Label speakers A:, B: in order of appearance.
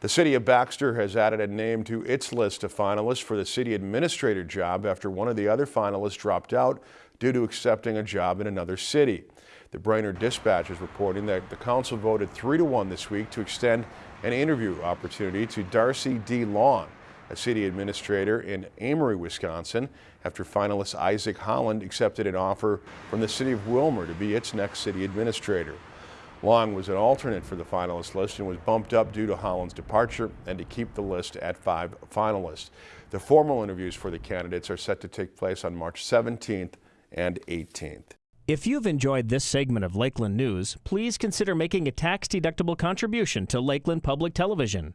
A: The city of Baxter has added a name to its list of finalists for the city administrator job after one of the other finalists dropped out due to accepting a job in another city. The Brainerd Dispatch is reporting that the council voted 3 to 1 this week to extend an interview opportunity to Darcy D. Long, a city administrator in Amery, Wisconsin, after finalist Isaac Holland accepted an offer from the city of Willmar to be its next city administrator. Long was an alternate for the finalist list and was bumped up due to Holland's departure and to keep the list at five finalists. The formal interviews for the candidates are set to take place on March 17th and 18th.
B: If you've enjoyed this segment of Lakeland News, please consider making a tax-deductible contribution to Lakeland Public Television.